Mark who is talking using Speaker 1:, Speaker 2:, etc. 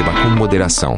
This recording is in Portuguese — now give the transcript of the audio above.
Speaker 1: beba com moderação.